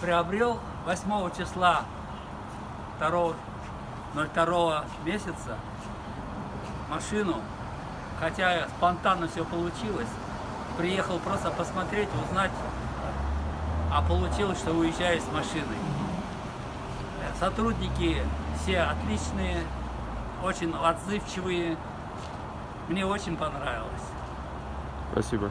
приобрел 8 числа 2, 02 месяца машину, хотя спонтанно все получилось. Приехал просто посмотреть, узнать, а получилось, что уезжаю с машиной. Сотрудники все отличные, очень отзывчивые. Мне очень понравилось. Спасибо.